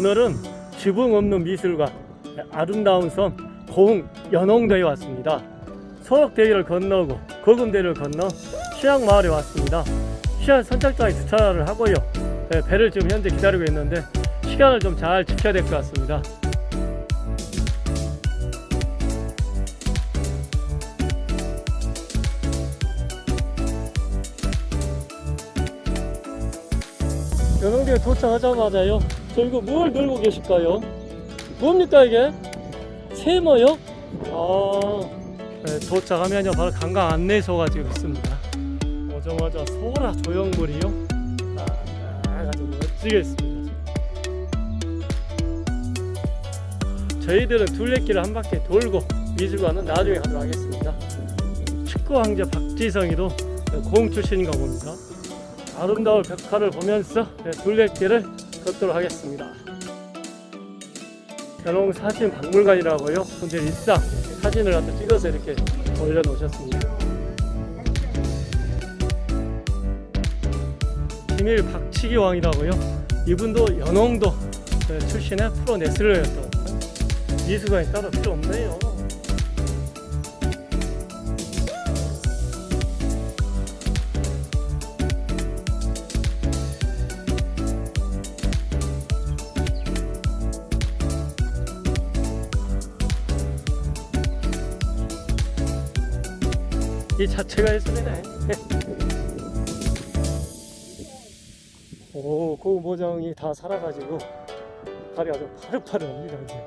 오늘은 지붕 없는 미술관 아름다운 섬 고흥 연홍대에 왔습니다. 소록대교를 건너고 거금대를 건너 시향마을에 왔습니다. 시향 선착장에 주차를 하고요. 네, 배를 지금 현재 기다리고 있는데 시간을 좀 잘 지켜야 될 것 같습니다. 연홍대에 도착하자마자요. 저 이거 뭘 들고 계실까요? 뭡니까 이게? 세모요? 아, 네, 도착하면요 바로 관광 안내소가 지금 있습니다. 오자마자 소라 조형물이요. 아, 아주 멋지게 있습니다. 저희들은 둘레길을 한 바퀴 돌고 미술관은 나중에 가도록 하겠습니다. 축구 황제 박지성이도 공 출신인가 봅니다. 아름다운 벽화를 보면서 네, 둘레길을 걷도록 하겠습니다. 연홍 사진 박물관이라고요. 분들 일상 사진을 갖다 찍어서 이렇게 올려놓으셨습니다. 김일 박치기 왕이라고요. 이분도 연홍도 네, 출신의 프로 레슬러였던 미술관이 따로 필요 없네요. 이 자체가 예술이네. 오, 그 모장이 다 살아가지고 발이 아주 파릇파릇합니다. 이제.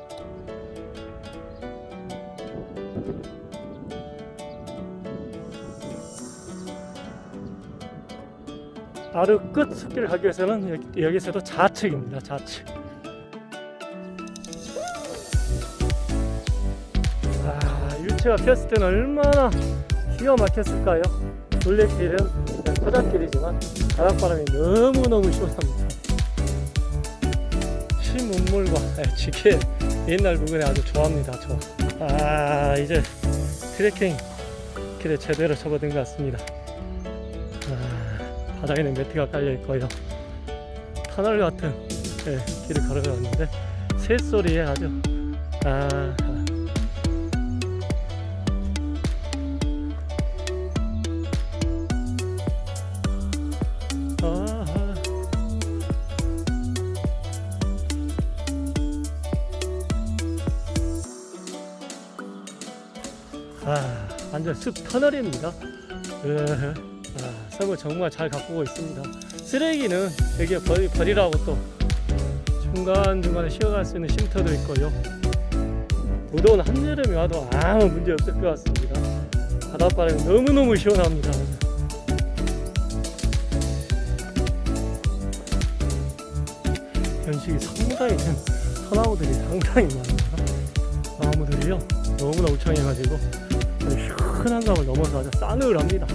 바로 끝 숲길을 가기 위해서는 여기, 여기 서도 좌측입니다. 좌측. 아, 유채가 피었을 때는 얼마나 기가 막혔을까요? 둘레길은 토닥길이지만 바닷바람이 너무너무 시원합니다. 신문물과 지게 옛날 부근에 아주 좋아합니다. 저. 아 이제 트레킹 길에 제대로 접어든 것 같습니다. 아, 바닥에는 매트가 깔려 있고요. 터널 같은 예, 길을 걸어갔는데 새소리에 아주 아 완전 숲 터널입니다. 으흐. 아, 섬을 정말 잘 가꾸고 있습니다. 쓰레기는 여기에 버리, 버리라고 또 중간중간에 쉬어갈 수 있는 쉼터도 있고요. 무더운 한여름이 와도 아무 문제 없을 것 같습니다. 바닷바람이 너무너무 시원합니다. 연식이 상당히 된 터나무들이 상당히 많아요. 나무들이요 너무나 우창해가지고 시원한 감을 넘어서 아주 싸늘합니다.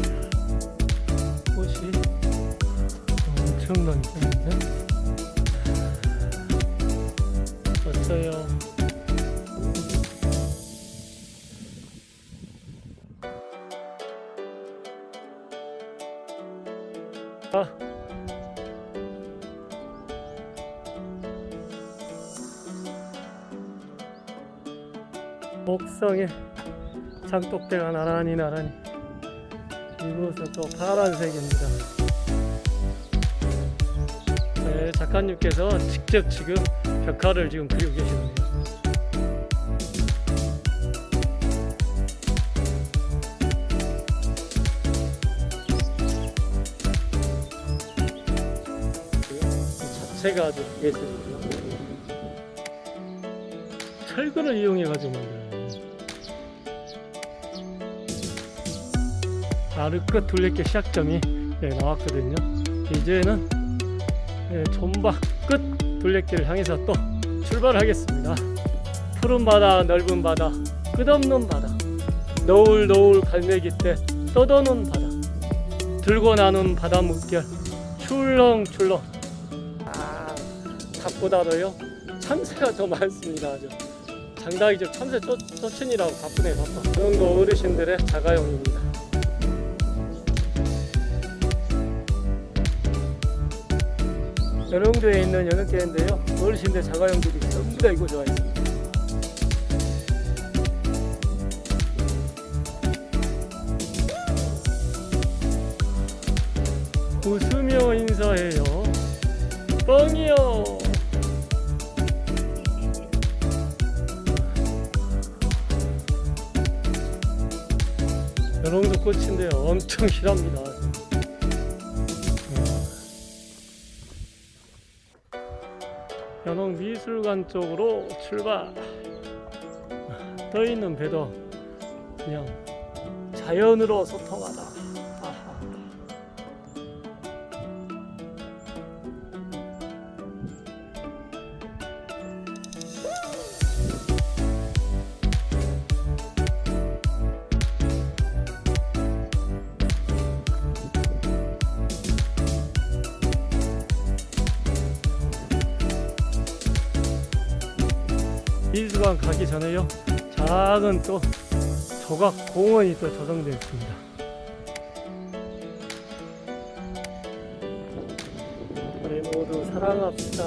꽃이 엄청나게 폈는데? 어쩌요? 아. 목성에 장독대가 나란히 나란히. 이곳은 또 파란색입니다. 네, 작가님께서 직접 지금 벽화를 지금 그리고 계시네요 이 자체가 아주 예술이고요. 철근을 이용해 가지고 어요 아르크 둘레길 시작점이 예, 나왔거든요. 이제는 예, 존박 끝 둘레길을 향해서 또 출발하겠습니다. 푸른 바다, 넓은 바다, 끝없는 바다, 노을 노을 갈매기 때 떠도는 바다, 들고 나는 바다 물결, 출렁출렁. 아, 닭보다도요 참새가 더 많습니다. 아주 장닭이죠. 참새 쫓, 쫓으니라고 바쁘네 바빠. 이 정도 어르신들의 자가용입니다. 연흥도에 있는 연흥교회인데요. 어르신들 자가용들이 전부 다 이거 좋아했습니다. 웃으며 인사해요. 뻥이요. 연홍도 꽃인데요. 엄청 실합니다. 미술관 쪽으로 출발. 떠 있는 배도 그냥 자연으로 소통하다. 미술관 가기 전에요. 작은 또 조각 공원이 또 조성되어 있습니다. 우리 모두 사랑합시다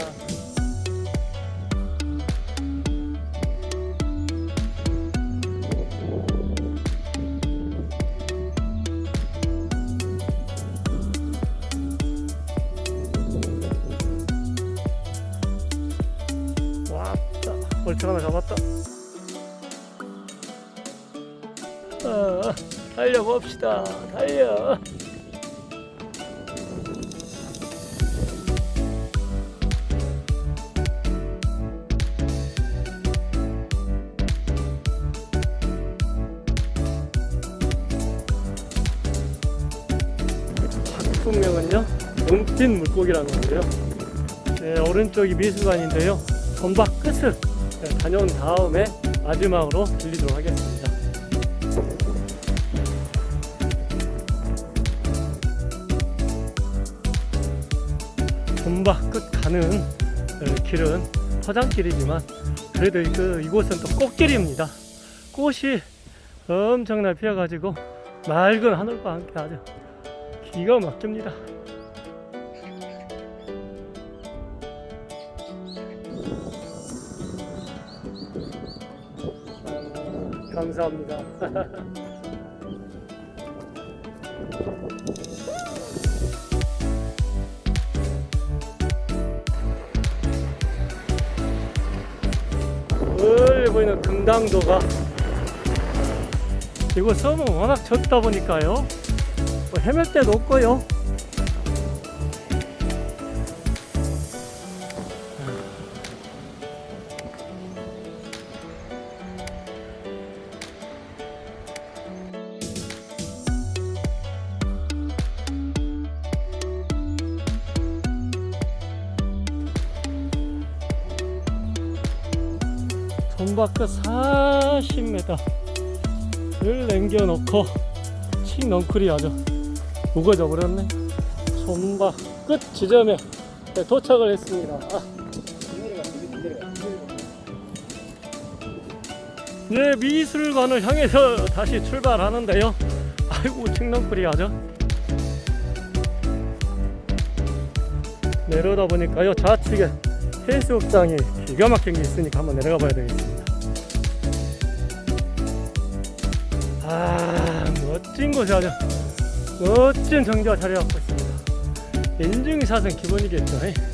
벌칙 하나 잡았다. 아, 달려봅시다. 달려. 작품명은요? 눈빛 물고기라는 건데요. 네, 오른쪽이 미술관인데요. 전박 끝을 네, 다녀온 다음에 마지막으로 들리도록 하겠습니다. 전박 끝 가는 네, 길은 화장길이지만 그래도 그 이곳은 또 꽃길입니다. 꽃이 엄청나게 피어가지고 맑은 하늘과 함께 아주 기가 막힙니다 감사합니다. 멀리 보이는 금당도가 이곳 섬은 워낙 좁다 보니까요 뭐 헤맬 데도 없고요 전바끝 40m를 남겨놓고 칙 넝쿨이 아주 무거져 버렸네. 전바 끝 지점에 네, 도착을 했습니다. 아. 네 미술관을 향해서 다시 출발하는데요. 아이고 칡넝쿨이 아주 내려다 보니까요. 좌측에 해수욕장이 기가 막힌 게 있으니까 한번 내려가 봐야 되겠습니다 아 멋진 곳이 아주 멋진 정자가 자리 잡고 있습니다 인증샷은 기본이겠죠 이?